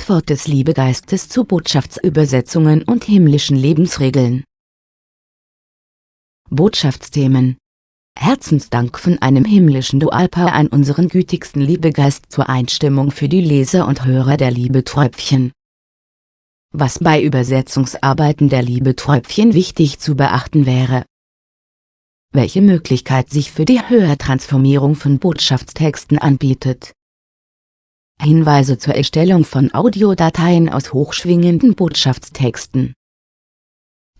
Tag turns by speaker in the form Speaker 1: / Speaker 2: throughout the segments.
Speaker 1: Antwort des Liebegeistes zu Botschaftsübersetzungen und himmlischen Lebensregeln. Botschaftsthemen Herzensdank von einem himmlischen Dualpaar an unseren gütigsten Liebegeist zur Einstimmung für die Leser und Hörer der Liebeträubchen. Was bei Übersetzungsarbeiten der Liebeträubchen wichtig zu beachten wäre. Welche Möglichkeit sich für die Höhertransformierung von Botschaftstexten anbietet. Hinweise zur Erstellung von Audiodateien aus hochschwingenden Botschaftstexten.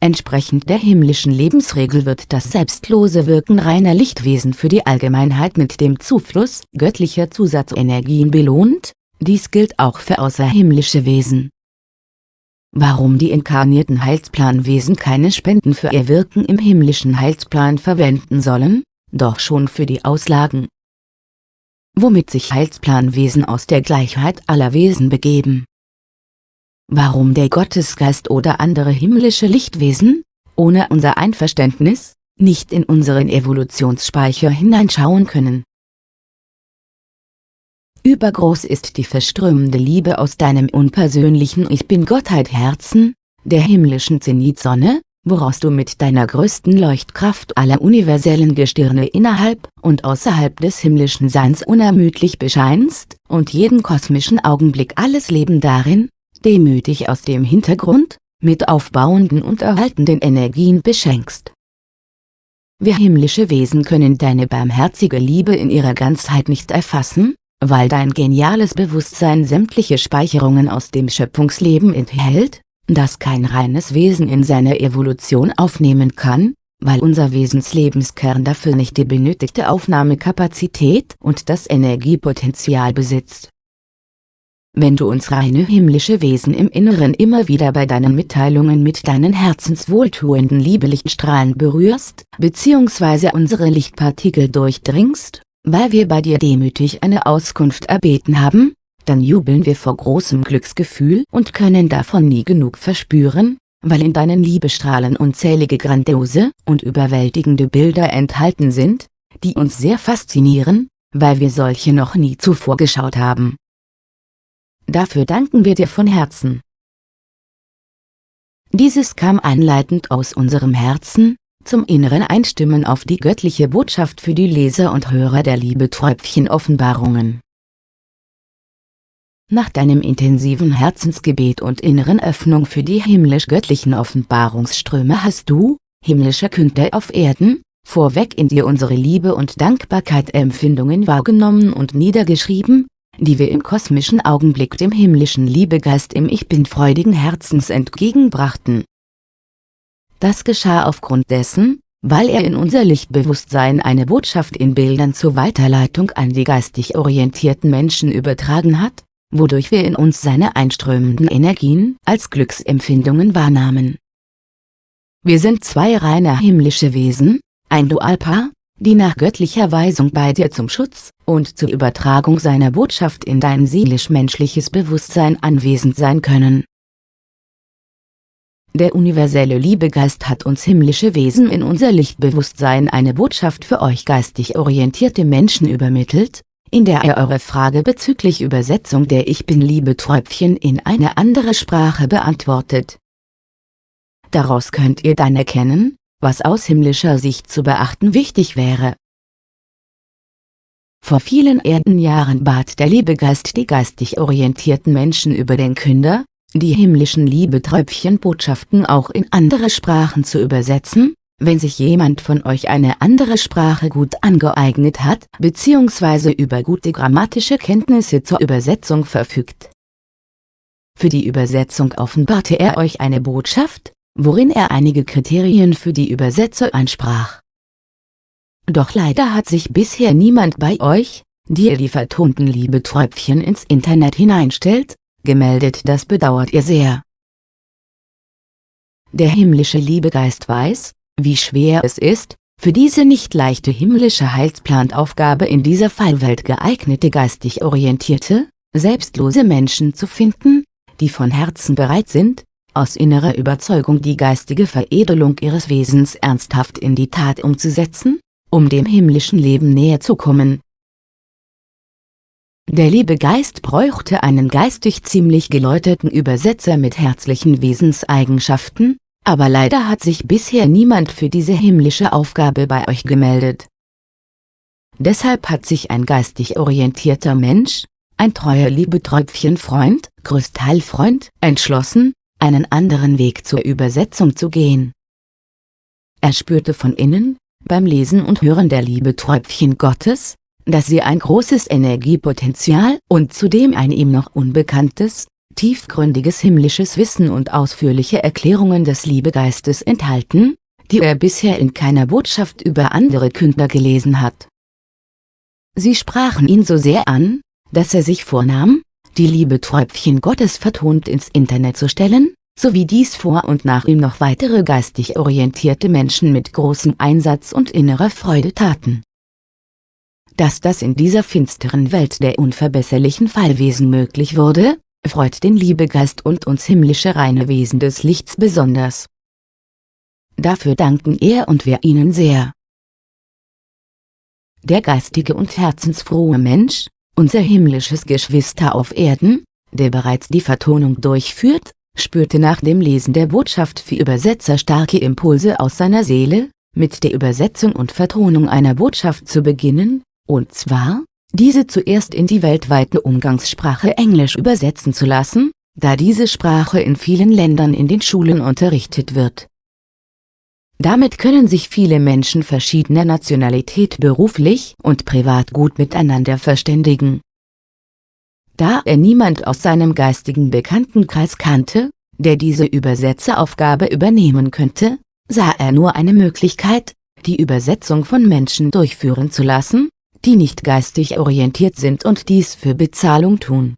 Speaker 1: Entsprechend der himmlischen Lebensregel wird das selbstlose Wirken reiner Lichtwesen für die Allgemeinheit mit dem Zufluss göttlicher Zusatzenergien belohnt, dies gilt auch für außerhimmlische Wesen. Warum die inkarnierten Heilsplanwesen keine Spenden für ihr Wirken im himmlischen Heilsplan verwenden sollen, doch schon für die Auslagen. Womit sich Heilsplanwesen aus der Gleichheit aller Wesen begeben Warum der Gottesgeist oder andere himmlische Lichtwesen, ohne unser Einverständnis, nicht in unseren Evolutionsspeicher hineinschauen können. Übergroß ist die verströmende Liebe aus deinem unpersönlichen Ich Bin-Gottheit Herzen, der himmlischen Zenitsonne, woraus du mit deiner größten Leuchtkraft aller universellen Gestirne innerhalb und außerhalb des himmlischen Seins unermüdlich bescheinst, und jeden kosmischen Augenblick alles Leben darin, demütig aus dem Hintergrund, mit aufbauenden und erhaltenden Energien beschenkst. Wir himmlische Wesen können deine barmherzige Liebe in ihrer Ganzheit nicht erfassen, weil dein geniales Bewusstsein sämtliche Speicherungen aus dem Schöpfungsleben enthält, das kein reines Wesen in seiner Evolution aufnehmen kann, weil unser Wesenslebenskern dafür nicht die benötigte Aufnahmekapazität und das Energiepotenzial besitzt. Wenn du uns reine himmlische Wesen im Inneren immer wieder bei deinen Mitteilungen mit deinen herzenswohltuenden Liebelichtstrahlen berührst, bzw. unsere Lichtpartikel durchdringst, weil wir bei dir demütig eine Auskunft erbeten haben, dann jubeln wir vor großem Glücksgefühl und können davon nie genug verspüren, weil in deinen Liebestrahlen unzählige grandiose und überwältigende Bilder enthalten sind, die uns sehr faszinieren, weil wir solche noch nie zuvor geschaut haben. Dafür danken wir dir von Herzen. Dieses kam einleitend aus unserem Herzen, zum inneren Einstimmen auf die göttliche Botschaft für die Leser und Hörer der Liebe-Träubchen-Offenbarungen. Nach deinem intensiven Herzensgebet und inneren Öffnung für die himmlisch-göttlichen Offenbarungsströme hast du, himmlischer Künder auf Erden, vorweg in dir unsere Liebe und Dankbarkeit Empfindungen wahrgenommen und niedergeschrieben, die wir im kosmischen Augenblick dem himmlischen Liebegeist im Ich Bin freudigen Herzens entgegenbrachten. Das geschah aufgrund dessen, weil er in unser Lichtbewusstsein eine Botschaft in Bildern zur Weiterleitung an die geistig orientierten Menschen übertragen hat, wodurch wir in uns seine einströmenden Energien als Glücksempfindungen wahrnahmen. Wir sind zwei reine himmlische Wesen, ein Dualpaar, die nach göttlicher Weisung bei dir zum Schutz und zur Übertragung seiner Botschaft in dein seelisch-menschliches Bewusstsein anwesend sein können. Der universelle Liebegeist hat uns himmlische Wesen in unser Lichtbewusstsein eine Botschaft für euch geistig orientierte Menschen übermittelt, in der er eure Frage bezüglich Übersetzung der Ich Bin-Liebe-Träubchen in eine andere Sprache beantwortet. Daraus könnt ihr dann erkennen, was aus himmlischer Sicht zu beachten wichtig wäre. Vor vielen Erdenjahren bat der Liebegeist die geistig orientierten Menschen über den Künder, die himmlischen Liebeträubchen-Botschaften auch in andere Sprachen zu übersetzen, wenn sich jemand von euch eine andere Sprache gut angeeignet hat bzw. über gute grammatische Kenntnisse zur Übersetzung verfügt. Für die Übersetzung offenbarte er euch eine Botschaft, worin er einige Kriterien für die Übersetzer ansprach. Doch leider hat sich bisher niemand bei euch, die ihr die vertonten Liebeträubchen ins Internet hineinstellt, gemeldet das bedauert ihr sehr. Der himmlische Liebegeist weiß, wie schwer es ist, für diese nicht leichte himmlische Heilsplanaufgabe in dieser Fallwelt geeignete geistig orientierte, selbstlose Menschen zu finden, die von Herzen bereit sind, aus innerer Überzeugung die geistige Veredelung ihres Wesens ernsthaft in die Tat umzusetzen, um dem himmlischen Leben näher zu kommen. Der liebe Geist bräuchte einen geistig ziemlich geläuterten Übersetzer mit herzlichen Wesenseigenschaften, aber leider hat sich bisher niemand für diese himmlische Aufgabe bei euch gemeldet. Deshalb hat sich ein geistig orientierter Mensch, ein treuer Liebeträubchenfreund, Kristallfreund, entschlossen, einen anderen Weg zur Übersetzung zu gehen. Er spürte von innen, beim Lesen und Hören der Liebeträubchen Gottes, dass sie ein großes Energiepotenzial und zudem ein ihm noch unbekanntes, tiefgründiges himmlisches Wissen und ausführliche Erklärungen des Liebegeistes enthalten, die er bisher in keiner Botschaft über andere Künder gelesen hat. Sie sprachen ihn so sehr an, dass er sich vornahm, die Liebeträubchen Gottes vertont ins Internet zu stellen, sowie dies vor und nach ihm noch weitere geistig orientierte Menschen mit großem Einsatz und innerer Freude taten. Dass das in dieser finsteren Welt der unverbesserlichen Fallwesen möglich wurde, freut den Liebegeist und uns himmlische reine Wesen des Lichts besonders. Dafür danken er und wir ihnen sehr. Der geistige und herzensfrohe Mensch, unser himmlisches Geschwister auf Erden, der bereits die Vertonung durchführt, spürte nach dem Lesen der Botschaft für Übersetzer starke Impulse aus seiner Seele, mit der Übersetzung und Vertonung einer Botschaft zu beginnen, und zwar, diese zuerst in die weltweite Umgangssprache Englisch übersetzen zu lassen, da diese Sprache in vielen Ländern in den Schulen unterrichtet wird. Damit können sich viele Menschen verschiedener Nationalität beruflich und privat gut miteinander verständigen. Da er niemand aus seinem geistigen Bekanntenkreis kannte, der diese Übersetzeraufgabe übernehmen könnte, sah er nur eine Möglichkeit, die Übersetzung von Menschen durchführen zu lassen, die nicht geistig orientiert sind und dies für Bezahlung tun.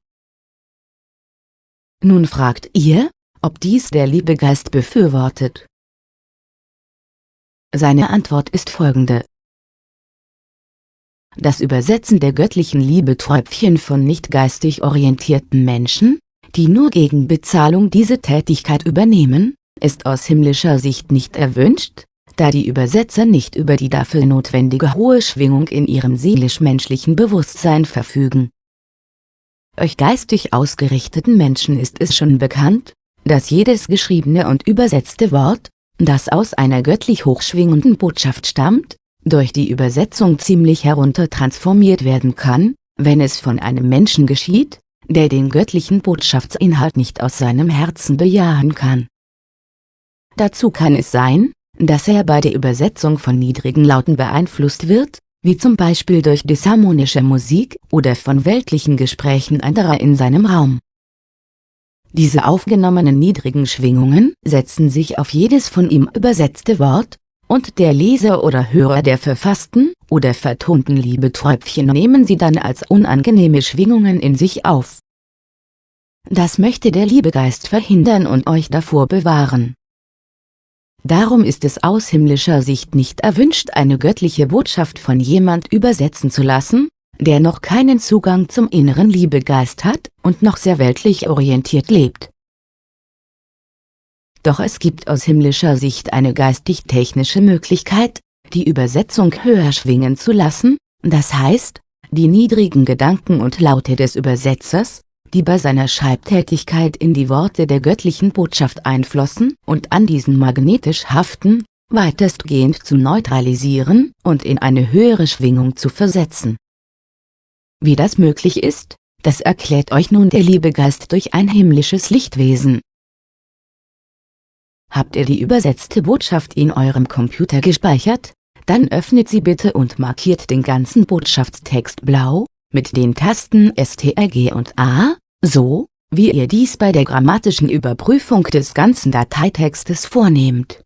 Speaker 1: Nun fragt ihr, ob dies der Liebegeist befürwortet. Seine Antwort ist folgende. Das Übersetzen der göttlichen Liebeträubchen von nicht geistig orientierten Menschen, die nur gegen Bezahlung diese Tätigkeit übernehmen, ist aus himmlischer Sicht nicht erwünscht, da die Übersetzer nicht über die dafür notwendige hohe Schwingung in ihrem seelisch-menschlichen Bewusstsein verfügen. Euch geistig ausgerichteten Menschen ist es schon bekannt, dass jedes geschriebene und übersetzte Wort, das aus einer göttlich hochschwingenden Botschaft stammt, durch die Übersetzung ziemlich heruntertransformiert werden kann, wenn es von einem Menschen geschieht, der den göttlichen Botschaftsinhalt nicht aus seinem Herzen bejahen kann. Dazu kann es sein, dass er bei der Übersetzung von niedrigen Lauten beeinflusst wird, wie zum Beispiel durch disharmonische Musik oder von weltlichen Gesprächen anderer in seinem Raum. Diese aufgenommenen niedrigen Schwingungen setzen sich auf jedes von ihm übersetzte Wort, und der Leser oder Hörer der verfassten oder vertonten Liebeträubchen nehmen sie dann als unangenehme Schwingungen in sich auf. Das möchte der Liebegeist verhindern und euch davor bewahren. Darum ist es aus himmlischer Sicht nicht erwünscht eine göttliche Botschaft von jemand übersetzen zu lassen, der noch keinen Zugang zum inneren Liebegeist hat und noch sehr weltlich orientiert lebt. Doch es gibt aus himmlischer Sicht eine geistig-technische Möglichkeit, die Übersetzung höher schwingen zu lassen, das heißt, die niedrigen Gedanken und Laute des Übersetzers, die bei seiner Schreibtätigkeit in die Worte der göttlichen Botschaft einflossen und an diesen magnetisch haften, weitestgehend zu neutralisieren und in eine höhere Schwingung zu versetzen. Wie das möglich ist, das erklärt euch nun der Liebegeist durch ein himmlisches Lichtwesen. Habt ihr die übersetzte Botschaft in eurem Computer gespeichert? Dann öffnet sie bitte und markiert den ganzen Botschaftstext blau, mit den Tasten STRG und A, so, wie ihr dies bei der grammatischen Überprüfung des ganzen Dateitextes vornehmt.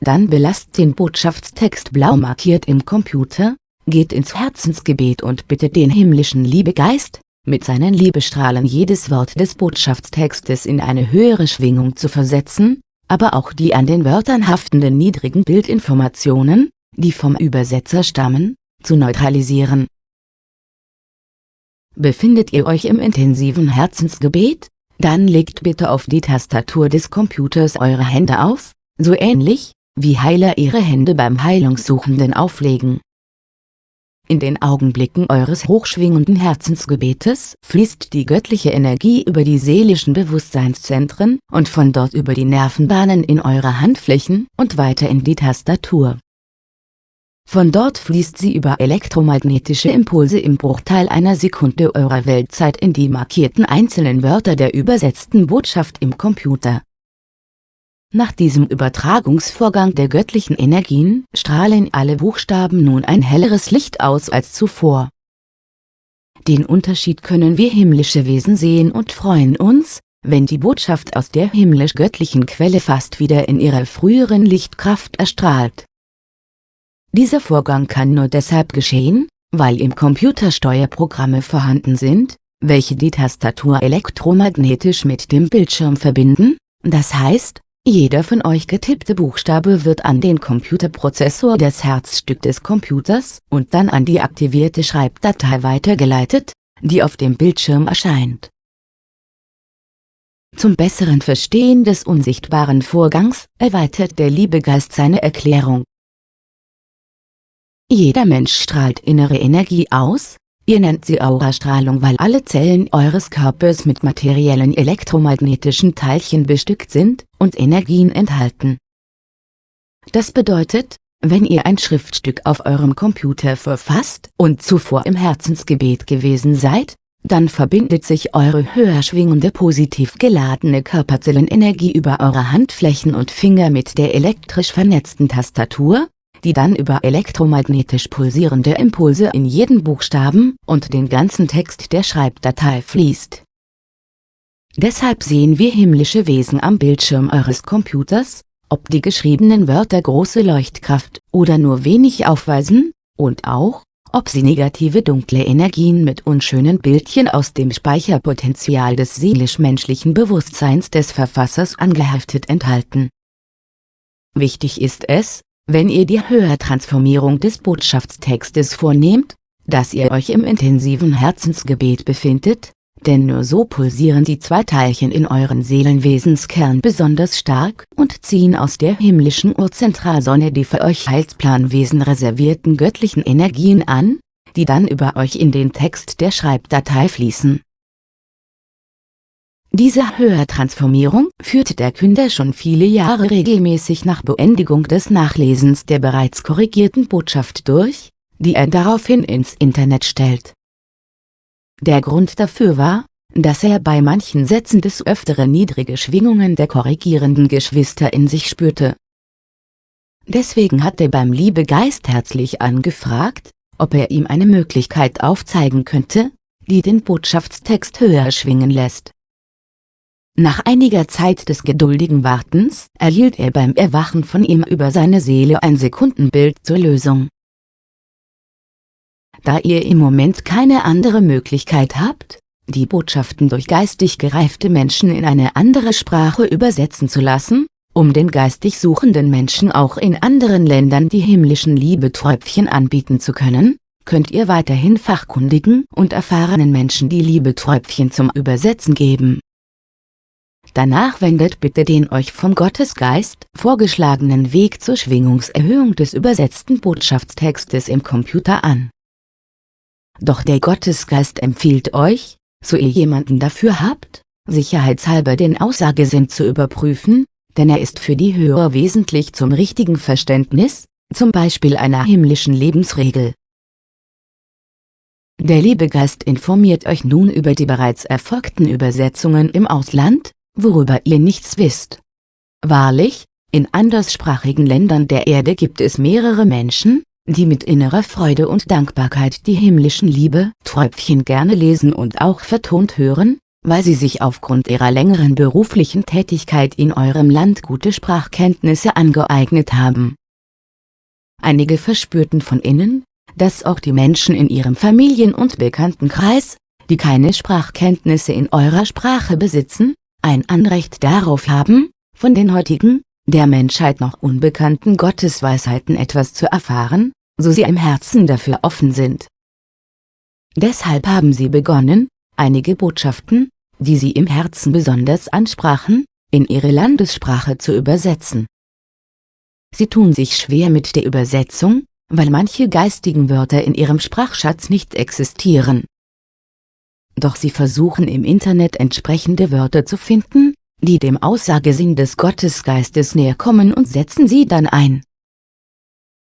Speaker 1: Dann belasst den Botschaftstext blau markiert im Computer, geht ins Herzensgebet und bittet den himmlischen Liebegeist, mit seinen Liebestrahlen jedes Wort des Botschaftstextes in eine höhere Schwingung zu versetzen, aber auch die an den Wörtern haftenden niedrigen Bildinformationen, die vom Übersetzer stammen, zu neutralisieren. Befindet ihr euch im intensiven Herzensgebet? Dann legt bitte auf die Tastatur des Computers eure Hände auf, so ähnlich, wie Heiler ihre Hände beim Heilungssuchenden auflegen. In den Augenblicken eures hochschwingenden Herzensgebetes fließt die göttliche Energie über die seelischen Bewusstseinszentren und von dort über die Nervenbahnen in eure Handflächen und weiter in die Tastatur. Von dort fließt sie über elektromagnetische Impulse im Bruchteil einer Sekunde eurer Weltzeit in die markierten einzelnen Wörter der übersetzten Botschaft im Computer. Nach diesem Übertragungsvorgang der göttlichen Energien strahlen alle Buchstaben nun ein helleres Licht aus als zuvor. Den Unterschied können wir himmlische Wesen sehen und freuen uns, wenn die Botschaft aus der himmlisch-göttlichen Quelle fast wieder in ihrer früheren Lichtkraft erstrahlt. Dieser Vorgang kann nur deshalb geschehen, weil im Computer Steuerprogramme vorhanden sind, welche die Tastatur elektromagnetisch mit dem Bildschirm verbinden, das heißt, jeder von euch getippte Buchstabe wird an den Computerprozessor des Herzstück des Computers und dann an die aktivierte Schreibdatei weitergeleitet, die auf dem Bildschirm erscheint. Zum besseren Verstehen des unsichtbaren Vorgangs erweitert der Liebegeist seine Erklärung. Jeder Mensch strahlt innere Energie aus, Ihr nennt sie Aurastrahlung weil alle Zellen eures Körpers mit materiellen elektromagnetischen Teilchen bestückt sind und Energien enthalten. Das bedeutet, wenn ihr ein Schriftstück auf eurem Computer verfasst und zuvor im Herzensgebet gewesen seid, dann verbindet sich eure höher schwingende positiv geladene Körperzellenenergie über eure Handflächen und Finger mit der elektrisch vernetzten Tastatur, die dann über elektromagnetisch pulsierende Impulse in jeden Buchstaben und den ganzen Text der Schreibdatei fließt. Deshalb sehen wir himmlische Wesen am Bildschirm eures Computers, ob die geschriebenen Wörter große Leuchtkraft oder nur wenig aufweisen, und auch, ob sie negative dunkle Energien mit unschönen Bildchen aus dem Speicherpotenzial des seelisch-menschlichen Bewusstseins des Verfassers angeheftet enthalten. Wichtig ist es, wenn ihr die Höhertransformierung des Botschaftstextes vornehmt, dass ihr euch im intensiven Herzensgebet befindet, denn nur so pulsieren die zwei Teilchen in euren Seelenwesenskern besonders stark und ziehen aus der himmlischen Urzentralsonne die für euch Heilsplanwesen reservierten göttlichen Energien an, die dann über euch in den Text der Schreibdatei fließen diese Höhertransformierung führte der Künder schon viele Jahre regelmäßig nach Beendigung des Nachlesens der bereits korrigierten Botschaft durch, die er daraufhin ins Internet stellt. Der Grund dafür war, dass er bei manchen Sätzen des Öfteren niedrige Schwingungen der korrigierenden Geschwister in sich spürte. Deswegen hat er beim Liebegeist herzlich angefragt, ob er ihm eine Möglichkeit aufzeigen könnte, die den Botschaftstext höher schwingen lässt. Nach einiger Zeit des geduldigen Wartens erhielt er beim Erwachen von ihm über seine Seele ein Sekundenbild zur Lösung. Da ihr im Moment keine andere Möglichkeit habt, die Botschaften durch geistig gereifte Menschen in eine andere Sprache übersetzen zu lassen, um den geistig suchenden Menschen auch in anderen Ländern die himmlischen Liebeträubchen anbieten zu können, könnt ihr weiterhin fachkundigen und erfahrenen Menschen die Liebeträubchen zum Übersetzen geben Danach wendet bitte den euch vom Gottesgeist vorgeschlagenen Weg zur Schwingungserhöhung des übersetzten Botschaftstextes im Computer an. Doch der Gottesgeist empfiehlt euch, so ihr jemanden dafür habt, sicherheitshalber den Aussagesinn zu überprüfen, denn er ist für die Hörer wesentlich zum richtigen Verständnis, zum Beispiel einer himmlischen Lebensregel. Der Liebegeist informiert euch nun über die bereits erfolgten Übersetzungen im Ausland, worüber ihr nichts wisst. Wahrlich, in anderssprachigen Ländern der Erde gibt es mehrere Menschen, die mit innerer Freude und Dankbarkeit die himmlischen Liebe Träubchen gerne lesen und auch vertont hören, weil sie sich aufgrund ihrer längeren beruflichen Tätigkeit in eurem Land gute Sprachkenntnisse angeeignet haben. Einige verspürten von innen, dass auch die Menschen in ihrem Familien- und Bekanntenkreis, die keine Sprachkenntnisse in eurer Sprache besitzen, ein Anrecht darauf haben, von den heutigen, der Menschheit noch unbekannten Gottesweisheiten etwas zu erfahren, so sie im Herzen dafür offen sind. Deshalb haben sie begonnen, einige Botschaften, die sie im Herzen besonders ansprachen, in ihre Landessprache zu übersetzen. Sie tun sich schwer mit der Übersetzung, weil manche geistigen Wörter in ihrem Sprachschatz nicht existieren. Doch sie versuchen im Internet entsprechende Wörter zu finden, die dem Aussagesinn des Gottesgeistes näher kommen und setzen sie dann ein.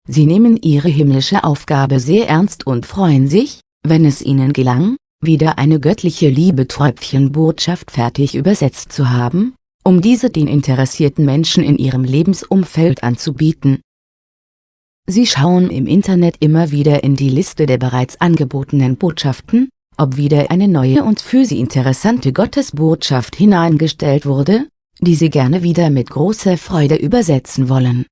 Speaker 1: Sie nehmen ihre himmlische Aufgabe sehr ernst und freuen sich, wenn es ihnen gelang, wieder eine göttliche Liebe-Tröpfchen-Botschaft fertig übersetzt zu haben, um diese den interessierten Menschen in ihrem Lebensumfeld anzubieten. Sie schauen im Internet immer wieder in die Liste der bereits angebotenen Botschaften, ob wieder eine neue und für sie interessante Gottesbotschaft hineingestellt wurde, die sie gerne wieder mit großer Freude übersetzen wollen.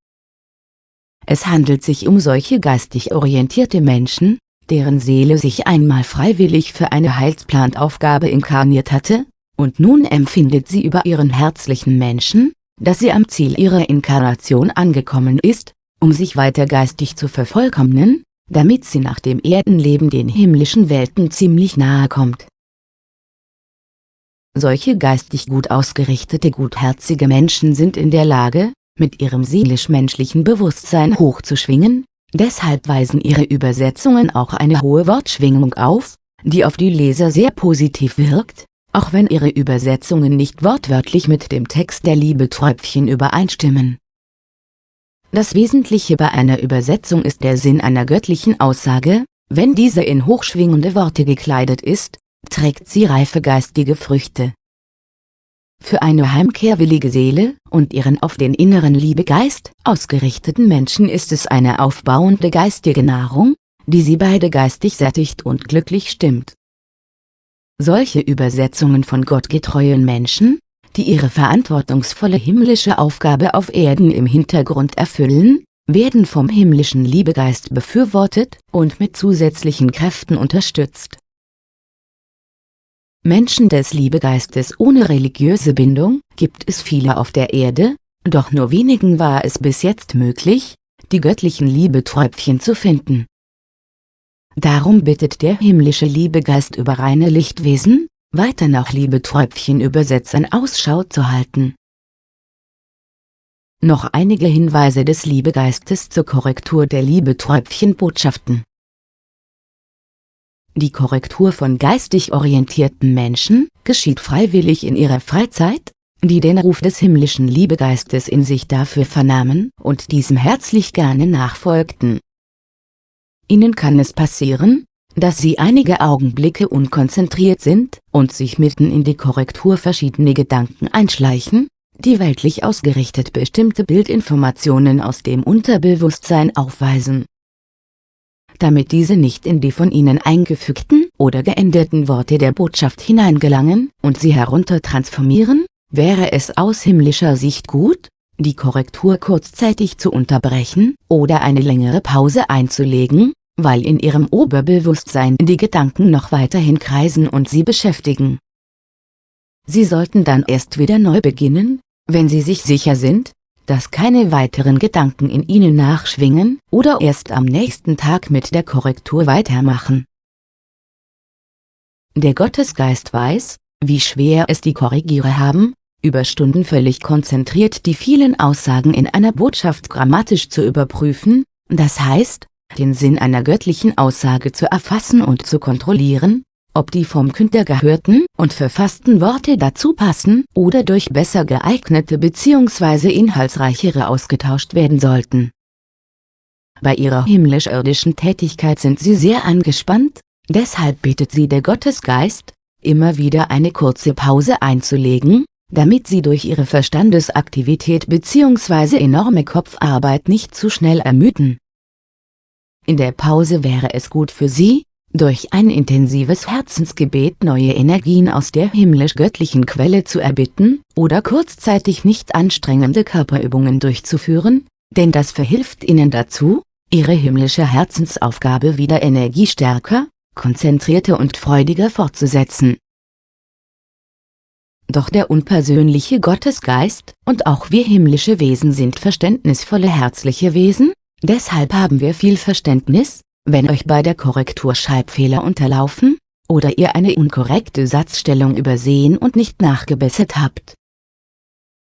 Speaker 1: Es handelt sich um solche geistig orientierte Menschen, deren Seele sich einmal freiwillig für eine Heilsplantaufgabe inkarniert hatte, und nun empfindet sie über ihren herzlichen Menschen, dass sie am Ziel ihrer Inkarnation angekommen ist, um sich weiter geistig zu vervollkommnen, damit sie nach dem Erdenleben den himmlischen Welten ziemlich nahe kommt. Solche geistig gut ausgerichtete gutherzige Menschen sind in der Lage, mit ihrem seelisch-menschlichen Bewusstsein hochzuschwingen, deshalb weisen ihre Übersetzungen auch eine hohe Wortschwingung auf, die auf die Leser sehr positiv wirkt, auch wenn ihre Übersetzungen nicht wortwörtlich mit dem Text der Liebeträubchen übereinstimmen. Das Wesentliche bei einer Übersetzung ist der Sinn einer göttlichen Aussage, wenn diese in hochschwingende Worte gekleidet ist, trägt sie reife geistige Früchte. Für eine heimkehrwillige Seele und ihren auf den inneren Liebegeist ausgerichteten Menschen ist es eine aufbauende geistige Nahrung, die sie beide geistig sättigt und glücklich stimmt. Solche Übersetzungen von gottgetreuen Menschen, die ihre verantwortungsvolle himmlische Aufgabe auf Erden im Hintergrund erfüllen, werden vom himmlischen Liebegeist befürwortet und mit zusätzlichen Kräften unterstützt. Menschen des Liebegeistes ohne religiöse Bindung gibt es viele auf der Erde, doch nur wenigen war es bis jetzt möglich, die göttlichen Liebeträubchen zu finden. Darum bittet der himmlische Liebegeist über reine Lichtwesen, weiter nach Liebeträubchen-Übersetzern Ausschau zu halten. Noch einige Hinweise des Liebegeistes zur Korrektur der Liebeträubchen-Botschaften. Die Korrektur von geistig orientierten Menschen geschieht freiwillig in ihrer Freizeit, die den Ruf des himmlischen Liebegeistes in sich dafür vernahmen und diesem herzlich gerne nachfolgten. Ihnen kann es passieren, dass Sie einige Augenblicke unkonzentriert sind und sich mitten in die Korrektur verschiedene Gedanken einschleichen, die weltlich ausgerichtet bestimmte Bildinformationen aus dem Unterbewusstsein aufweisen. Damit diese nicht in die von Ihnen eingefügten oder geänderten Worte der Botschaft hineingelangen und sie heruntertransformieren, wäre es aus himmlischer Sicht gut, die Korrektur kurzzeitig zu unterbrechen oder eine längere Pause einzulegen, weil in ihrem Oberbewusstsein die Gedanken noch weiterhin kreisen und sie beschäftigen. Sie sollten dann erst wieder neu beginnen, wenn sie sich sicher sind, dass keine weiteren Gedanken in ihnen nachschwingen oder erst am nächsten Tag mit der Korrektur weitermachen. Der Gottesgeist weiß, wie schwer es die Korrigierer haben, über Stunden völlig konzentriert die vielen Aussagen in einer Botschaft grammatisch zu überprüfen, das heißt, den Sinn einer göttlichen Aussage zu erfassen und zu kontrollieren, ob die vom Künder gehörten und verfassten Worte dazu passen oder durch besser geeignete bzw. inhaltsreichere ausgetauscht werden sollten. Bei ihrer himmlisch-irdischen Tätigkeit sind sie sehr angespannt, deshalb bittet sie der Gottesgeist, immer wieder eine kurze Pause einzulegen, damit sie durch ihre Verstandesaktivität bzw. enorme Kopfarbeit nicht zu schnell ermüden. In der Pause wäre es gut für Sie, durch ein intensives Herzensgebet neue Energien aus der himmlisch-göttlichen Quelle zu erbitten, oder kurzzeitig nicht anstrengende Körperübungen durchzuführen, denn das verhilft Ihnen dazu, Ihre himmlische Herzensaufgabe wieder energiestärker, konzentrierter und freudiger fortzusetzen. Doch der unpersönliche Gottesgeist und auch wir himmlische Wesen sind verständnisvolle herzliche Wesen, Deshalb haben wir viel Verständnis, wenn euch bei der Korrektur Schreibfehler unterlaufen, oder ihr eine unkorrekte Satzstellung übersehen und nicht nachgebessert habt.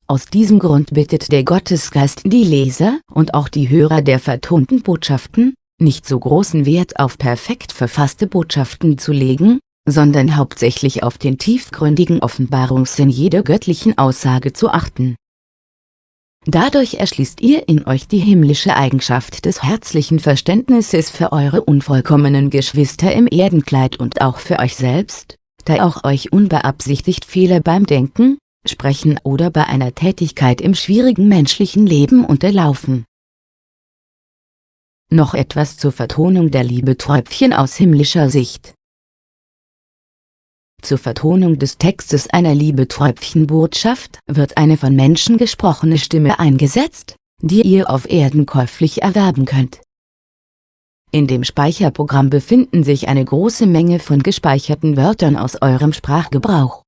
Speaker 1: Aus diesem Grund bittet der Gottesgeist die Leser und auch die Hörer der vertonten Botschaften, nicht so großen Wert auf perfekt verfasste Botschaften zu legen, sondern hauptsächlich auf den tiefgründigen Offenbarungssinn jeder göttlichen Aussage zu achten. Dadurch erschließt ihr in euch die himmlische Eigenschaft des herzlichen Verständnisses für eure unvollkommenen Geschwister im Erdenkleid und auch für euch selbst, da auch euch unbeabsichtigt Fehler beim Denken, Sprechen oder bei einer Tätigkeit im schwierigen menschlichen Leben unterlaufen. Noch etwas zur Vertonung der Liebeträubchen aus himmlischer Sicht. Zur Vertonung des Textes einer Liebeträubchenbotschaft wird eine von Menschen gesprochene Stimme eingesetzt, die ihr auf Erden käuflich erwerben könnt. In dem Speicherprogramm befinden sich eine große Menge von gespeicherten Wörtern aus eurem Sprachgebrauch.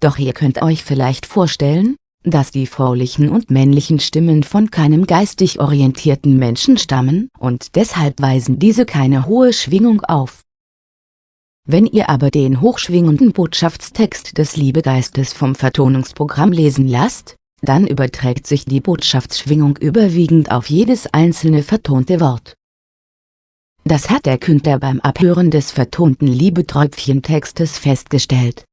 Speaker 1: Doch ihr könnt euch vielleicht vorstellen, dass die fraulichen und männlichen Stimmen von keinem geistig orientierten Menschen stammen und deshalb weisen diese keine hohe Schwingung auf. Wenn ihr aber den hochschwingenden Botschaftstext des Liebegeistes vom Vertonungsprogramm lesen lasst, dann überträgt sich die Botschaftsschwingung überwiegend auf jedes einzelne vertonte Wort. Das hat der Künder beim Abhören des vertonten Liebeträubchentextes festgestellt.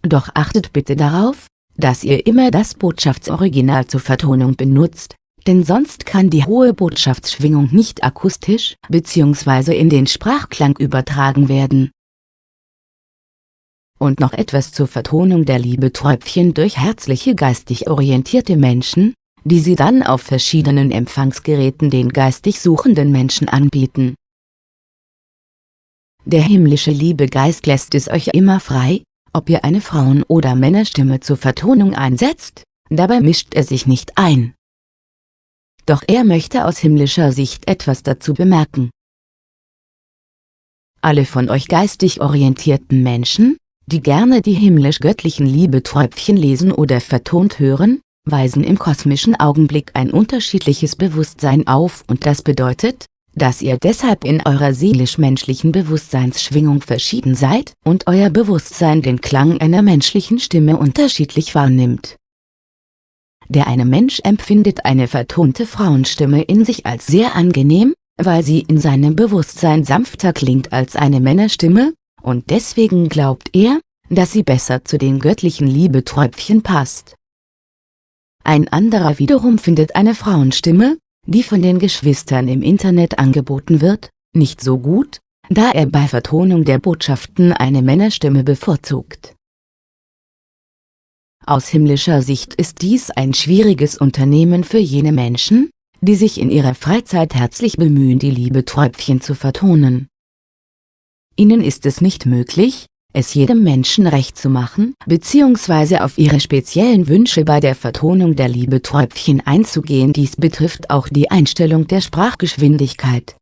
Speaker 1: Doch achtet bitte darauf, dass ihr immer das Botschaftsoriginal zur Vertonung benutzt, denn sonst kann die hohe Botschaftsschwingung nicht akustisch bzw. in den Sprachklang übertragen werden. Und noch etwas zur Vertonung der Liebeträubchen durch herzliche geistig orientierte Menschen, die sie dann auf verschiedenen Empfangsgeräten den geistig suchenden Menschen anbieten. Der himmlische Liebegeist lässt es euch immer frei, ob ihr eine Frauen- oder Männerstimme zur Vertonung einsetzt, dabei mischt er sich nicht ein doch er möchte aus himmlischer Sicht etwas dazu bemerken. Alle von euch geistig orientierten Menschen, die gerne die himmlisch-göttlichen Liebeträubchen lesen oder vertont hören, weisen im kosmischen Augenblick ein unterschiedliches Bewusstsein auf und das bedeutet, dass ihr deshalb in eurer seelisch-menschlichen Bewusstseinsschwingung verschieden seid und euer Bewusstsein den Klang einer menschlichen Stimme unterschiedlich wahrnimmt der eine Mensch empfindet eine vertonte Frauenstimme in sich als sehr angenehm, weil sie in seinem Bewusstsein sanfter klingt als eine Männerstimme, und deswegen glaubt er, dass sie besser zu den göttlichen Liebeträubchen passt. Ein anderer wiederum findet eine Frauenstimme, die von den Geschwistern im Internet angeboten wird, nicht so gut, da er bei Vertonung der Botschaften eine Männerstimme bevorzugt. Aus himmlischer Sicht ist dies ein schwieriges Unternehmen für jene Menschen, die sich in ihrer Freizeit herzlich bemühen die Liebeträubchen zu vertonen. Ihnen ist es nicht möglich, es jedem Menschen recht zu machen, bzw. auf ihre speziellen Wünsche bei der Vertonung der Liebeträubchen einzugehen dies betrifft auch die Einstellung der Sprachgeschwindigkeit.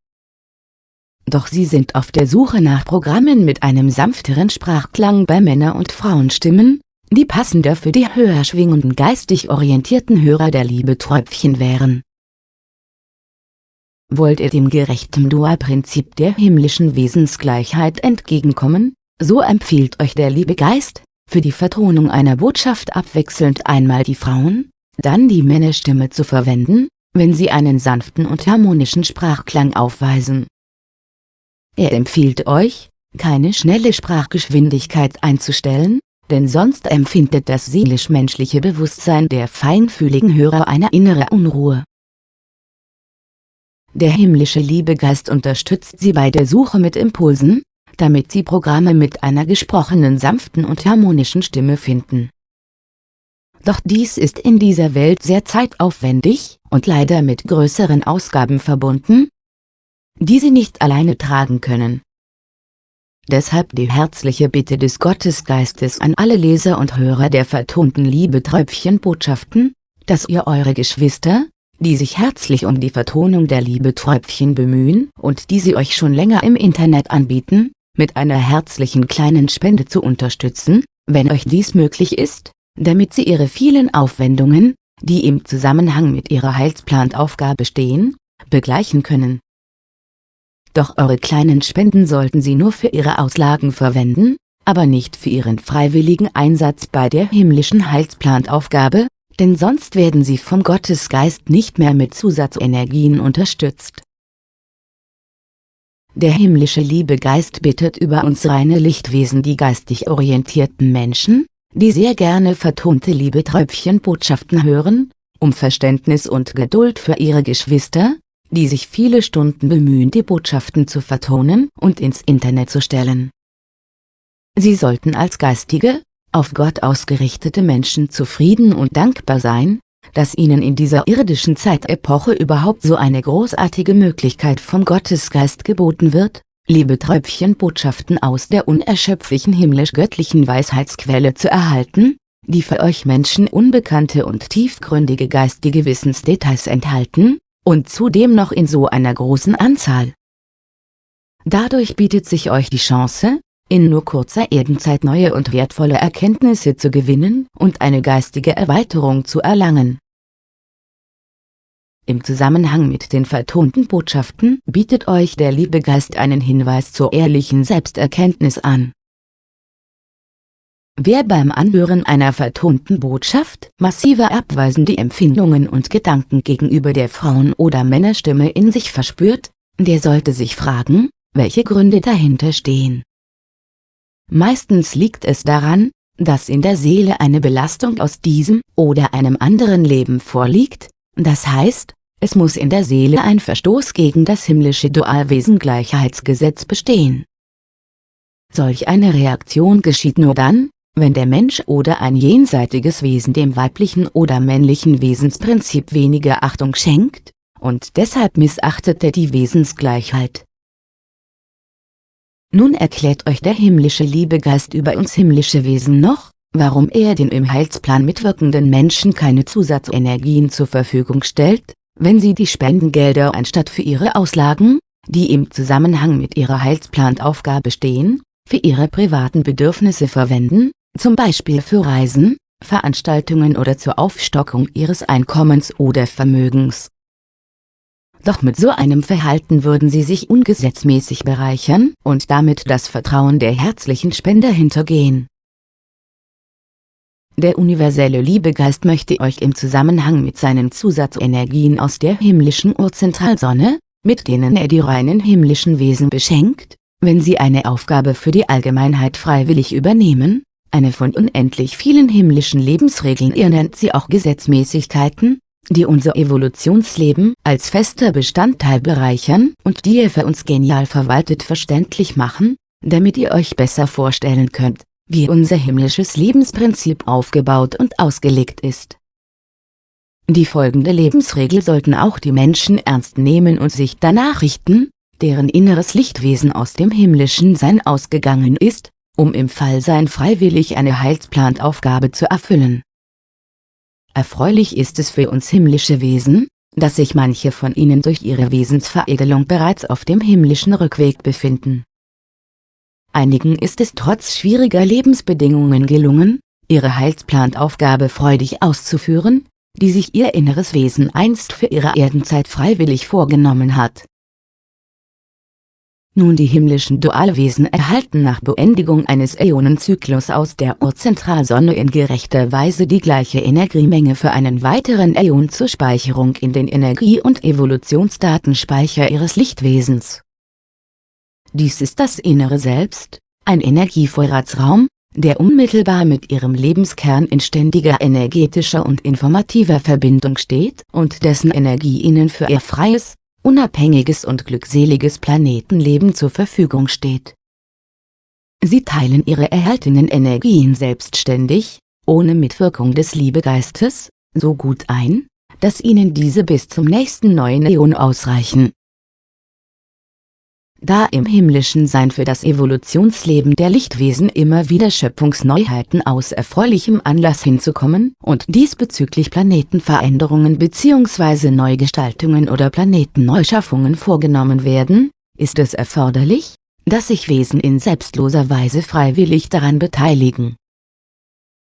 Speaker 1: Doch sie sind auf der Suche nach Programmen mit einem sanfteren Sprachklang bei Männer- und Frauenstimmen, die passender für die höher schwingenden geistig orientierten Hörer der Liebeträubchen wären. Wollt ihr dem gerechten Dualprinzip der himmlischen Wesensgleichheit entgegenkommen, so empfiehlt euch der Liebegeist, für die Vertonung einer Botschaft abwechselnd einmal die Frauen, dann die Männerstimme zu verwenden, wenn sie einen sanften und harmonischen Sprachklang aufweisen. Er empfiehlt euch, keine schnelle Sprachgeschwindigkeit einzustellen, denn sonst empfindet das seelisch-menschliche Bewusstsein der feinfühligen Hörer eine innere Unruhe. Der himmlische Liebegeist unterstützt sie bei der Suche mit Impulsen, damit sie Programme mit einer gesprochenen sanften und harmonischen Stimme finden. Doch dies ist in dieser Welt sehr zeitaufwendig und leider mit größeren Ausgaben verbunden, die sie nicht alleine tragen können. Deshalb die herzliche Bitte des Gottesgeistes an alle Leser und Hörer der vertonten Liebeträubchen-Botschaften, dass ihr eure Geschwister, die sich herzlich um die Vertonung der Liebeträubchen bemühen und die sie euch schon länger im Internet anbieten, mit einer herzlichen kleinen Spende zu unterstützen, wenn euch dies möglich ist, damit sie ihre vielen Aufwendungen, die im Zusammenhang mit ihrer Heilsplanaufgabe stehen, begleichen können doch eure kleinen Spenden sollten Sie nur für Ihre Auslagen verwenden, aber nicht für Ihren freiwilligen Einsatz bei der himmlischen Heilsplanaufgabe, denn sonst werden Sie vom Gottesgeist nicht mehr mit Zusatzenergien unterstützt. der himmlische Liebegeist bittet über uns reine Lichtwesen die geistig orientierten Menschen, die sehr gerne vertonte Liebetröpfchenbotschaften hören, um Verständnis und Geduld für ihre Geschwister, die sich viele Stunden bemühen die Botschaften zu vertonen und ins Internet zu stellen. Sie sollten als geistige, auf Gott ausgerichtete Menschen zufrieden und dankbar sein, dass ihnen in dieser irdischen Zeitepoche überhaupt so eine großartige Möglichkeit vom Gottesgeist geboten wird, liebe Tröpfchenbotschaften aus der unerschöpflichen himmlisch-göttlichen Weisheitsquelle zu erhalten, die für euch Menschen unbekannte und tiefgründige geistige Wissensdetails enthalten, und zudem noch in so einer großen Anzahl. Dadurch bietet sich euch die Chance, in nur kurzer Erdenzeit neue und wertvolle Erkenntnisse zu gewinnen und eine geistige Erweiterung zu erlangen. Im Zusammenhang mit den vertonten Botschaften bietet euch der Liebegeist einen Hinweis zur ehrlichen Selbsterkenntnis an. Wer beim Anhören einer vertonten Botschaft massive abweisende Empfindungen und Gedanken gegenüber der Frauen- oder Männerstimme in sich verspürt, der sollte sich fragen, welche Gründe dahinter stehen. Meistens liegt es daran, dass in der Seele eine Belastung aus diesem oder einem anderen Leben vorliegt, das heißt, es muss in der Seele ein Verstoß gegen das himmlische Dualwesen-Gleichheitsgesetz bestehen. Solch eine Reaktion geschieht nur dann, wenn der Mensch oder ein jenseitiges Wesen dem weiblichen oder männlichen Wesensprinzip weniger Achtung schenkt, und deshalb missachtet er die Wesensgleichheit. Nun erklärt euch der himmlische Liebegeist über uns himmlische Wesen noch, warum er den im Heilsplan mitwirkenden Menschen keine Zusatzenergien zur Verfügung stellt, wenn sie die Spendengelder anstatt für ihre Auslagen, die im Zusammenhang mit ihrer Heilsplanaufgabe stehen, für ihre privaten Bedürfnisse verwenden, zum Beispiel für Reisen, Veranstaltungen oder zur Aufstockung ihres Einkommens oder Vermögens doch mit so einem Verhalten würden sie sich ungesetzmäßig bereichern und damit das Vertrauen der herzlichen Spender hintergehen. Der universelle Liebegeist möchte euch im Zusammenhang mit seinen Zusatzenergien aus der himmlischen Urzentralsonne, mit denen er die reinen himmlischen Wesen beschenkt, wenn sie eine Aufgabe für die Allgemeinheit freiwillig übernehmen, eine von unendlich vielen himmlischen Lebensregeln ihr nennt sie auch Gesetzmäßigkeiten, die unser Evolutionsleben als fester Bestandteil bereichern und die ihr für uns genial verwaltet verständlich machen, damit ihr euch besser vorstellen könnt, wie unser himmlisches Lebensprinzip aufgebaut und ausgelegt ist. Die folgende Lebensregel sollten auch die Menschen ernst nehmen und sich danach richten, deren inneres Lichtwesen aus dem himmlischen Sein ausgegangen ist, um im Fallsein freiwillig eine Heilsplanaufgabe zu erfüllen. Erfreulich ist es für uns himmlische Wesen, dass sich manche von ihnen durch ihre Wesensveredelung bereits auf dem himmlischen Rückweg befinden. Einigen ist es trotz schwieriger Lebensbedingungen gelungen, ihre Heilsplanaufgabe freudig auszuführen, die sich ihr inneres Wesen einst für ihre Erdenzeit freiwillig vorgenommen hat. Nun die himmlischen Dualwesen erhalten nach Beendigung eines Äonenzyklus aus der Urzentralsonne in gerechter Weise die gleiche Energiemenge für einen weiteren Äon zur Speicherung in den Energie- und Evolutionsdatenspeicher ihres Lichtwesens. Dies ist das innere Selbst, ein Energievorratsraum, der unmittelbar mit ihrem Lebenskern in ständiger energetischer und informativer Verbindung steht und dessen Energie ihnen für ihr freies, unabhängiges und glückseliges Planetenleben zur Verfügung steht. Sie teilen ihre erhaltenen Energien selbstständig, ohne Mitwirkung des Liebegeistes, so gut ein, dass ihnen diese bis zum nächsten neuen Äon ausreichen da im himmlischen Sein für das Evolutionsleben der Lichtwesen immer wieder Schöpfungsneuheiten aus erfreulichem Anlass hinzukommen und diesbezüglich Planetenveränderungen bzw. Neugestaltungen oder Planetenneuschaffungen vorgenommen werden, ist es erforderlich, dass sich Wesen in selbstloser Weise freiwillig daran beteiligen.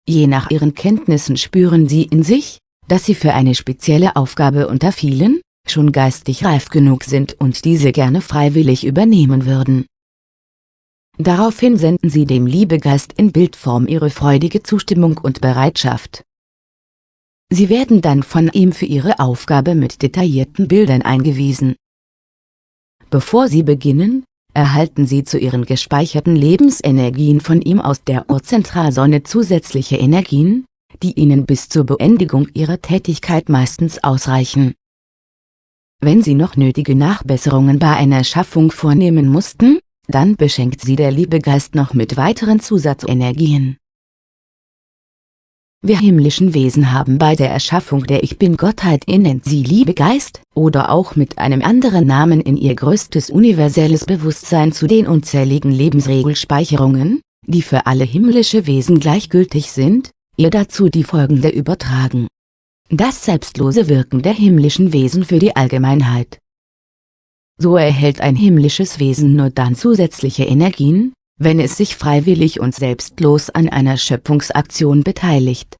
Speaker 1: Je nach ihren Kenntnissen spüren sie in sich, dass sie für eine spezielle Aufgabe unter vielen, schon geistig reif genug sind und diese gerne freiwillig übernehmen würden. Daraufhin senden sie dem Liebegeist in Bildform ihre freudige Zustimmung und Bereitschaft. Sie werden dann von ihm für ihre Aufgabe mit detaillierten Bildern eingewiesen. Bevor sie beginnen, erhalten Sie zu Ihren gespeicherten Lebensenergien von ihm aus der Urzentralsonne zusätzliche Energien, die Ihnen bis zur Beendigung Ihrer Tätigkeit meistens ausreichen. Wenn Sie noch nötige Nachbesserungen bei einer Schaffung vornehmen mussten, dann beschenkt Sie der Liebegeist noch mit weiteren Zusatzenergien. Wir himmlischen Wesen haben bei der Erschaffung der Ich Bin-Gottheit in sie Liebegeist, oder auch mit einem anderen Namen in ihr größtes universelles Bewusstsein zu den unzähligen Lebensregelspeicherungen, die für alle himmlische Wesen gleichgültig sind, ihr dazu die folgende übertragen. Das selbstlose Wirken der himmlischen Wesen für die Allgemeinheit. So erhält ein himmlisches Wesen nur dann zusätzliche Energien, wenn es sich freiwillig und selbstlos an einer Schöpfungsaktion beteiligt.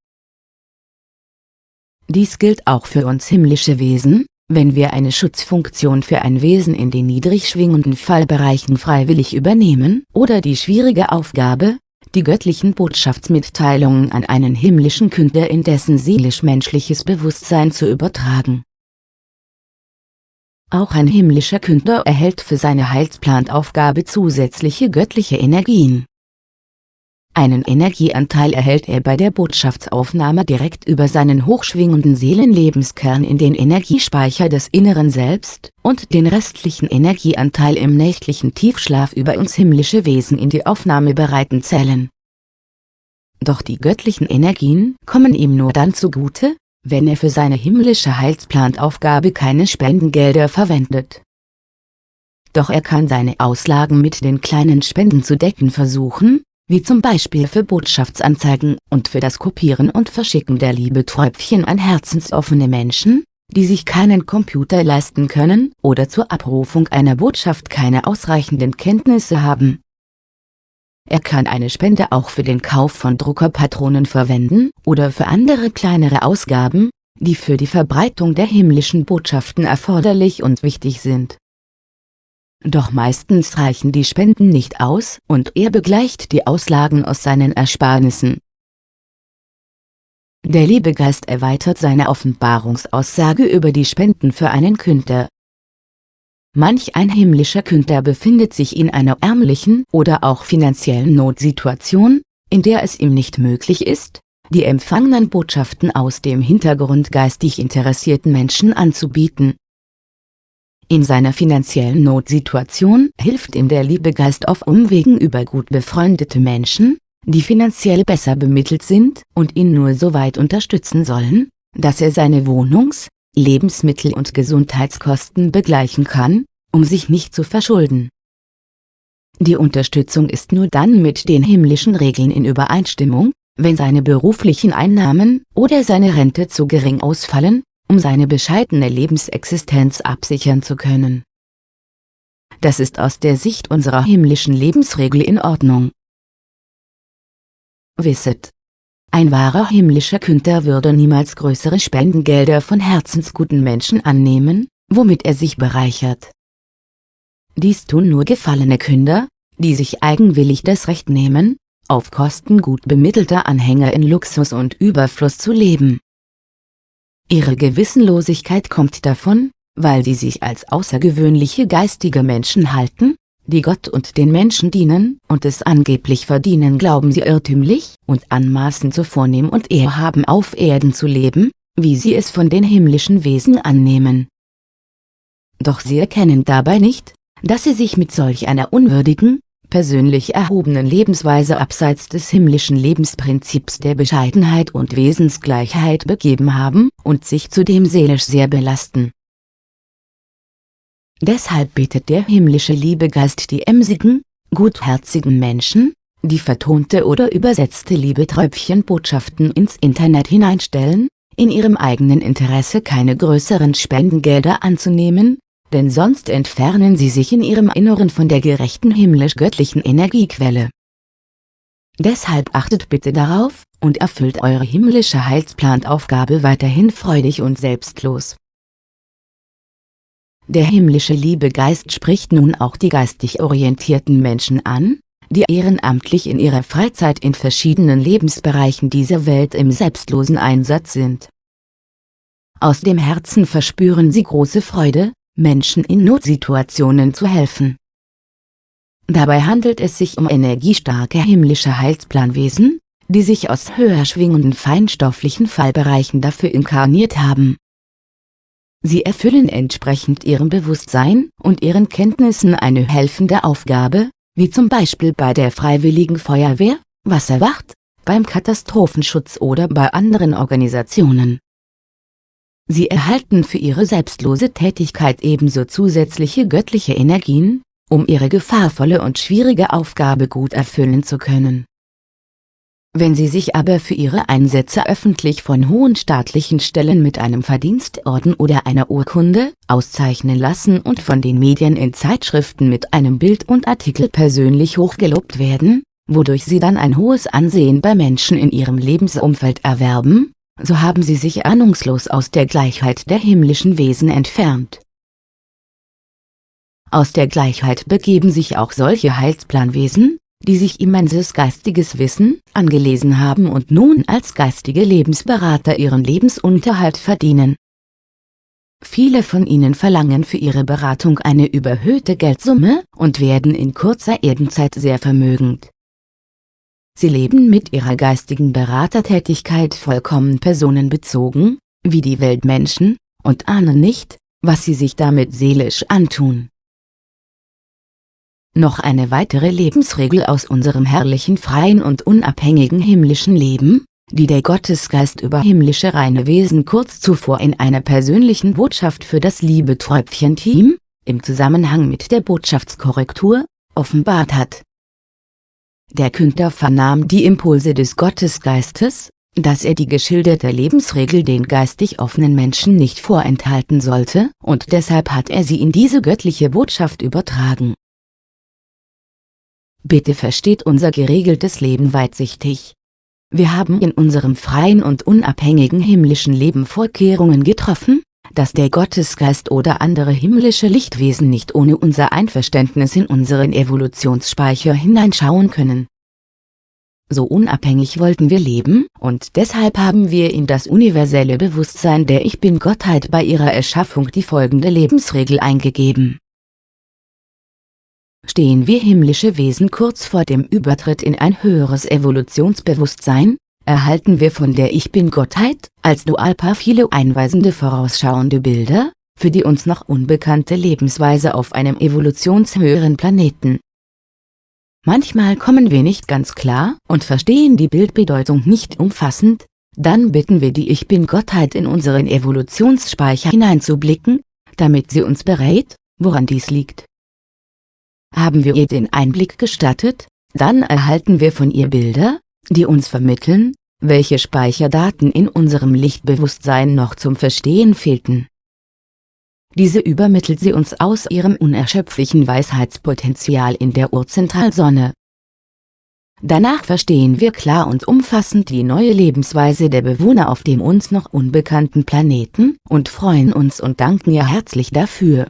Speaker 1: Dies gilt auch für uns himmlische Wesen, wenn wir eine Schutzfunktion für ein Wesen in den niedrig schwingenden Fallbereichen freiwillig übernehmen oder die schwierige Aufgabe, die göttlichen Botschaftsmitteilungen an einen himmlischen Künder in dessen seelisch-menschliches Bewusstsein zu übertragen. Auch ein himmlischer Künder erhält für seine Heilsplanaufgabe zusätzliche göttliche Energien. Einen Energieanteil erhält er bei der Botschaftsaufnahme direkt über seinen hochschwingenden Seelenlebenskern in den Energiespeicher des inneren Selbst und den restlichen Energieanteil im nächtlichen Tiefschlaf über uns himmlische Wesen in die aufnahmebereiten Zellen. Doch die göttlichen Energien kommen ihm nur dann zugute, wenn er für seine himmlische Heilsplanaufgabe keine Spendengelder verwendet. Doch er kann seine Auslagen mit den kleinen Spenden zu decken versuchen, wie zum Beispiel für Botschaftsanzeigen und für das Kopieren und Verschicken der Liebeträubchen an herzensoffene Menschen, die sich keinen Computer leisten können oder zur Abrufung einer Botschaft keine ausreichenden Kenntnisse haben. Er kann eine Spende auch für den Kauf von Druckerpatronen verwenden oder für andere kleinere Ausgaben, die für die Verbreitung der himmlischen Botschaften erforderlich und wichtig sind. Doch meistens reichen die Spenden nicht aus und er begleicht die Auslagen aus seinen Ersparnissen. Der Liebegeist erweitert seine Offenbarungsaussage über die Spenden für einen Künder Manch ein himmlischer Künder befindet sich in einer ärmlichen oder auch finanziellen Notsituation, in der es ihm nicht möglich ist, die empfangenen Botschaften aus dem Hintergrund geistig interessierten Menschen anzubieten. In seiner finanziellen Notsituation hilft ihm der Liebegeist auf Umwegen über gut befreundete Menschen, die finanziell besser bemittelt sind und ihn nur so weit unterstützen sollen, dass er seine Wohnungs-, Lebensmittel- und Gesundheitskosten begleichen kann, um sich nicht zu verschulden. Die Unterstützung ist nur dann mit den himmlischen Regeln in Übereinstimmung, wenn seine beruflichen Einnahmen oder seine Rente zu gering ausfallen, um seine bescheidene Lebensexistenz absichern zu können. Das ist aus der Sicht unserer himmlischen Lebensregel in Ordnung. Wisset, ein wahrer himmlischer Künder würde niemals größere Spendengelder von herzensguten Menschen annehmen, womit er sich bereichert. Dies tun nur gefallene Künder, die sich eigenwillig das Recht nehmen, auf Kosten gut bemittelter Anhänger in Luxus und Überfluss zu leben. Ihre Gewissenlosigkeit kommt davon, weil sie sich als außergewöhnliche geistige Menschen halten, die Gott und den Menschen dienen und es angeblich verdienen glauben sie irrtümlich und anmaßend so vornehm und ehrhaben auf Erden zu leben, wie sie es von den himmlischen Wesen annehmen. Doch sie erkennen dabei nicht, dass sie sich mit solch einer unwürdigen, persönlich erhobenen Lebensweise abseits des himmlischen Lebensprinzips der Bescheidenheit und Wesensgleichheit begeben haben und sich zudem seelisch sehr belasten. Deshalb bittet der himmlische Liebegeist die emsigen, gutherzigen Menschen, die vertonte oder übersetzte Liebeträubchenbotschaften ins Internet hineinstellen, in ihrem eigenen Interesse keine größeren Spendengelder anzunehmen, denn sonst entfernen sie sich in ihrem Inneren von der gerechten himmlisch-göttlichen Energiequelle. Deshalb achtet bitte darauf, und erfüllt eure himmlische Heilsplanaufgabe weiterhin freudig und selbstlos. Der himmlische Liebegeist spricht nun auch die geistig orientierten Menschen an, die ehrenamtlich in ihrer Freizeit in verschiedenen Lebensbereichen dieser Welt im selbstlosen Einsatz sind. Aus dem Herzen verspüren sie große Freude, Menschen in Notsituationen zu helfen. Dabei handelt es sich um energiestarke himmlische Heilsplanwesen, die sich aus höher schwingenden feinstofflichen Fallbereichen dafür inkarniert haben. Sie erfüllen entsprechend ihrem Bewusstsein und ihren Kenntnissen eine helfende Aufgabe, wie zum Beispiel bei der Freiwilligen Feuerwehr, Wasserwacht, beim Katastrophenschutz oder bei anderen Organisationen. Sie erhalten für ihre selbstlose Tätigkeit ebenso zusätzliche göttliche Energien, um ihre gefahrvolle und schwierige Aufgabe gut erfüllen zu können. Wenn sie sich aber für ihre Einsätze öffentlich von hohen staatlichen Stellen mit einem Verdienstorden oder einer Urkunde auszeichnen lassen und von den Medien in Zeitschriften mit einem Bild und Artikel persönlich hochgelobt werden, wodurch sie dann ein hohes Ansehen bei Menschen in ihrem Lebensumfeld erwerben, so haben sie sich ahnungslos aus der Gleichheit der himmlischen Wesen entfernt. Aus der Gleichheit begeben sich auch solche Heilsplanwesen, die sich immenses geistiges Wissen angelesen haben und nun als geistige Lebensberater ihren Lebensunterhalt verdienen. Viele von ihnen verlangen für ihre Beratung eine überhöhte Geldsumme und werden in kurzer Erdenzeit sehr vermögend. Sie leben mit ihrer geistigen Beratertätigkeit vollkommen personenbezogen, wie die Weltmenschen, und ahnen nicht, was sie sich damit seelisch antun. Noch eine weitere Lebensregel aus unserem herrlichen freien und unabhängigen himmlischen Leben, die der Gottesgeist über himmlische reine Wesen kurz zuvor in einer persönlichen Botschaft für das Liebe-Tröpfchen-Team, im Zusammenhang mit der Botschaftskorrektur, offenbart hat. Der Künder vernahm die Impulse des Gottesgeistes, dass er die geschilderte Lebensregel den geistig offenen Menschen nicht vorenthalten sollte, und deshalb hat er sie in diese göttliche Botschaft übertragen. Bitte versteht unser geregeltes Leben weitsichtig. Wir haben in unserem freien und unabhängigen himmlischen Leben Vorkehrungen getroffen, dass der Gottesgeist oder andere himmlische Lichtwesen nicht ohne unser Einverständnis in unseren Evolutionsspeicher hineinschauen können. So unabhängig wollten wir leben, und deshalb haben wir in das universelle Bewusstsein der Ich Bin-Gottheit bei ihrer Erschaffung die folgende Lebensregel eingegeben stehen wir himmlische Wesen kurz vor dem Übertritt in ein höheres Evolutionsbewusstsein, erhalten wir von der Ich Bin-Gottheit, als Dualpa viele einweisende vorausschauende Bilder, für die uns noch unbekannte Lebensweise auf einem evolutionshöheren Planeten. Manchmal kommen wir nicht ganz klar und verstehen die Bildbedeutung nicht umfassend, dann bitten wir die Ich Bin-Gottheit in unseren Evolutionsspeicher hineinzublicken, damit sie uns berät, woran dies liegt. Haben wir ihr den Einblick gestattet, dann erhalten wir von ihr Bilder, die uns vermitteln, welche Speicherdaten in unserem Lichtbewusstsein noch zum Verstehen fehlten. Diese übermittelt sie uns aus ihrem unerschöpflichen Weisheitspotenzial in der Urzentralsonne. Danach verstehen wir klar und umfassend die neue Lebensweise der Bewohner auf dem uns noch unbekannten Planeten und freuen uns und danken ihr herzlich dafür.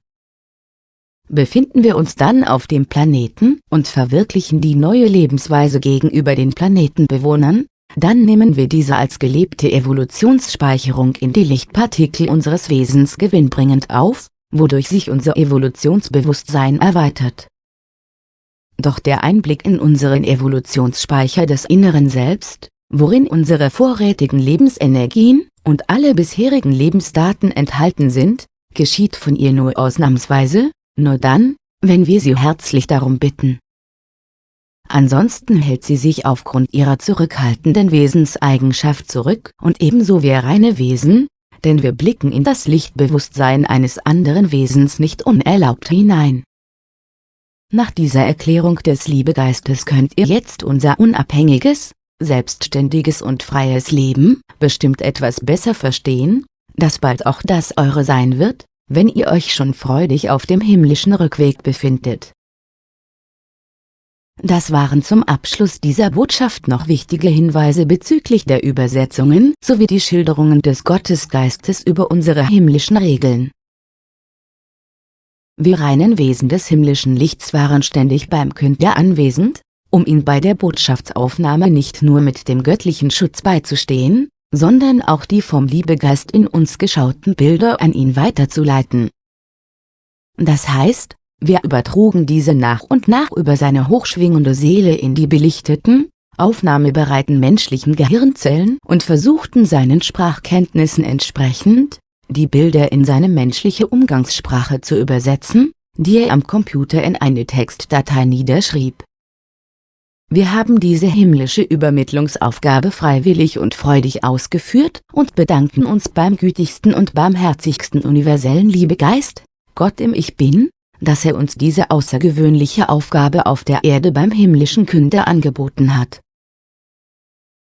Speaker 1: Befinden wir uns dann auf dem Planeten und verwirklichen die neue Lebensweise gegenüber den Planetenbewohnern, dann nehmen wir diese als gelebte Evolutionsspeicherung in die Lichtpartikel unseres Wesens gewinnbringend auf, wodurch sich unser Evolutionsbewusstsein erweitert. Doch der Einblick in unseren Evolutionsspeicher des inneren Selbst, worin unsere vorrätigen Lebensenergien und alle bisherigen Lebensdaten enthalten sind, geschieht von ihr nur ausnahmsweise, nur dann, wenn wir sie herzlich darum bitten. Ansonsten hält sie sich aufgrund ihrer zurückhaltenden Wesenseigenschaft zurück und ebenso wir reine Wesen, denn wir blicken in das Lichtbewusstsein eines anderen Wesens nicht unerlaubt hinein. Nach dieser Erklärung des Liebegeistes könnt ihr jetzt unser unabhängiges, selbstständiges und freies Leben bestimmt etwas besser verstehen, das bald auch das eure sein wird, wenn ihr euch schon freudig auf dem himmlischen Rückweg befindet. Das waren zum Abschluss dieser Botschaft noch wichtige Hinweise bezüglich der Übersetzungen sowie die Schilderungen des Gottesgeistes über unsere himmlischen Regeln. Wir reinen Wesen des himmlischen Lichts waren ständig beim Künder anwesend, um ihn bei der Botschaftsaufnahme nicht nur mit dem göttlichen Schutz beizustehen, sondern auch die vom Liebegeist in uns geschauten Bilder an ihn weiterzuleiten. Das heißt, Wir übertrugen diese nach und nach über seine hochschwingende Seele in die belichteten, aufnahmebereiten menschlichen Gehirnzellen und versuchten seinen Sprachkenntnissen entsprechend, die Bilder in seine menschliche Umgangssprache zu übersetzen, die er am Computer in eine Textdatei niederschrieb. Wir haben diese himmlische Übermittlungsaufgabe freiwillig und freudig ausgeführt und bedanken uns beim gütigsten und barmherzigsten universellen Liebegeist, Gott im Ich Bin, dass er uns diese außergewöhnliche Aufgabe auf der Erde beim himmlischen Künder angeboten hat